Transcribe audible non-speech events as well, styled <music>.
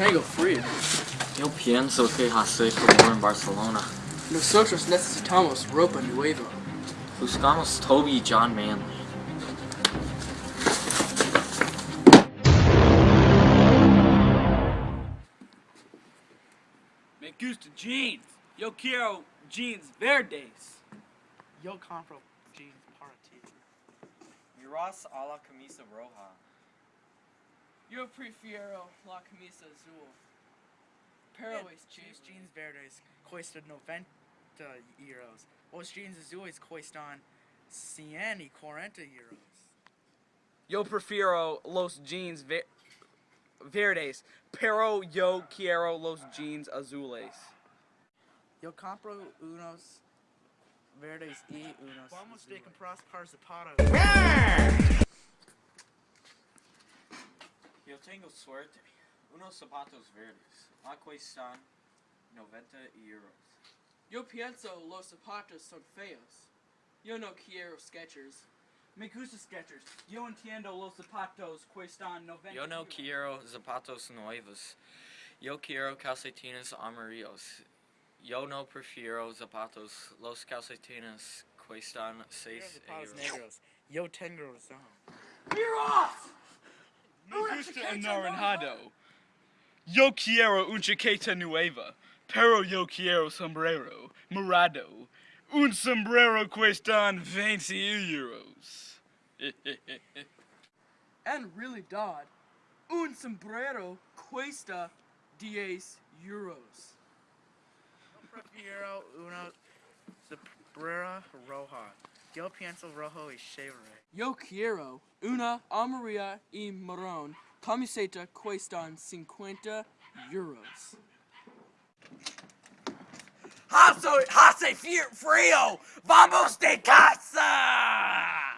tengo frío. Yo pienso que hace calor en Barcelona. Nosotros necesitamos ropa nueva. Buscamos Toby John Manley. Me gusta jeans. Yo quiero jeans verdes. Yo compro jeans para ti. Miras a la camisa roja. Yo prefiero la camisa azul. Pero es cheap. Os jeans verdes cuestan 90 euros. Os jeans azules cuestan 140 euros. Yo prefiero los jeans ver verdes, pero yo quiero los jeans azules. Yo compro unos verdes y unos Vamos de comprar par zapatos. Yo tengo suerte. Unos zapatos verdes. La cuestan 90 euros. Yo pienso los zapatos son feos. Yo no quiero Skechers. Me gusta Skechers. Yo entiendo los zapatos cuestan 90 Yo no euros. quiero zapatos nuevos. Yo quiero calcetines amarillos. Yo no prefiero zapatos. Los calcetines cuestan Quiero 6 zapatos euros. negros. Yo tengo razón. Me gusta anaranjado. Yo quiero una chaqueta nueva, pero yo quiero sombrero morado. Un sombrero cuestan 20 euros. <laughs> En realidad, un sombrero cuesta 10 euros. Prefiero una sombrera roja. Yo pienso rojo y chévere. Yo quiero una amarilla y marrón camiseta cuestan 50 euros. Hace, hace frío. Vamos de casa.